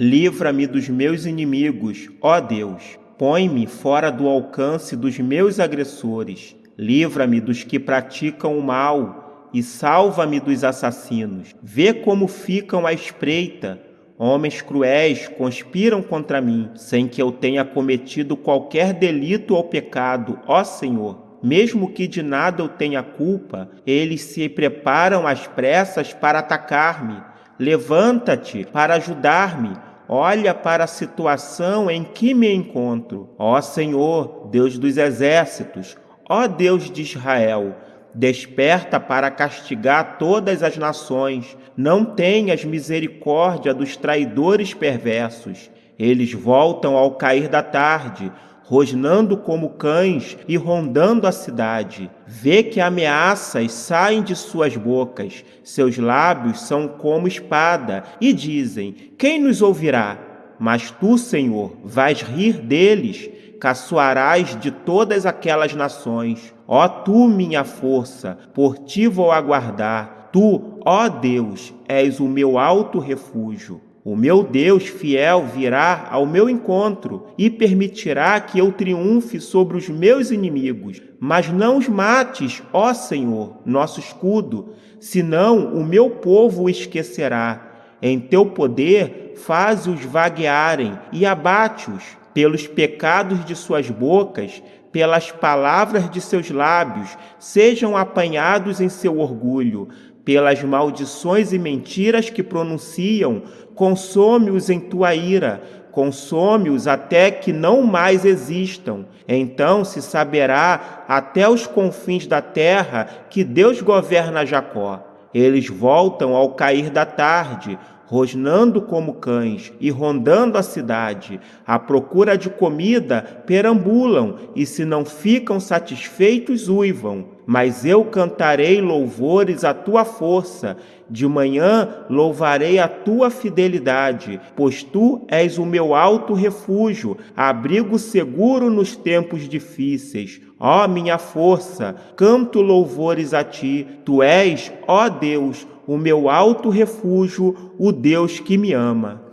Livra-me dos meus inimigos, ó Deus. Põe-me fora do alcance dos meus agressores. Livra-me dos que praticam o mal e salva-me dos assassinos. Vê como ficam à espreita. Homens cruéis conspiram contra mim, sem que eu tenha cometido qualquer delito ou pecado, ó Senhor. Mesmo que de nada eu tenha culpa, eles se preparam às pressas para atacar-me. Levanta-te para ajudar-me olha para a situação em que me encontro. Ó Senhor, Deus dos exércitos, ó Deus de Israel, desperta para castigar todas as nações. Não tenhas misericórdia dos traidores perversos. Eles voltam ao cair da tarde, rosnando como cães e rondando a cidade. Vê que ameaças saem de suas bocas, seus lábios são como espada, e dizem: Quem nos ouvirá? Mas tu, Senhor, vais rir deles, caçoarás de todas aquelas nações. Ó tu, minha força, por ti vou aguardar. Tu, ó Deus, és o meu alto refúgio. O meu Deus fiel virá ao meu encontro e permitirá que eu triunfe sobre os meus inimigos. Mas não os mates, ó Senhor, nosso escudo, senão o meu povo o esquecerá. Em teu poder, faze-os vaguearem e abate-os pelos pecados de suas bocas, pelas palavras de seus lábios, sejam apanhados em seu orgulho pelas maldições e mentiras que pronunciam, consome-os em tua ira, consome-os até que não mais existam. Então se saberá até os confins da terra que Deus governa Jacó. Eles voltam ao cair da tarde, rosnando como cães e rondando a cidade, à procura de comida, perambulam e, se não ficam satisfeitos, uivam. Mas eu cantarei louvores à tua força, de manhã louvarei a tua fidelidade, pois tu és o meu alto refúgio, abrigo seguro nos tempos difíceis. Ó minha força, canto louvores a ti, tu és, ó Deus, o meu alto refúgio, o Deus que me ama.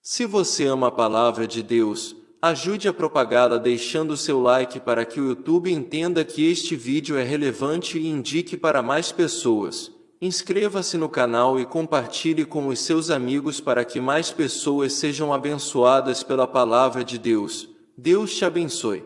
Se você ama a palavra de Deus, ajude a propagá-la deixando seu like para que o YouTube entenda que este vídeo é relevante e indique para mais pessoas. Inscreva-se no canal e compartilhe com os seus amigos para que mais pessoas sejam abençoadas pela palavra de Deus. Deus te abençoe.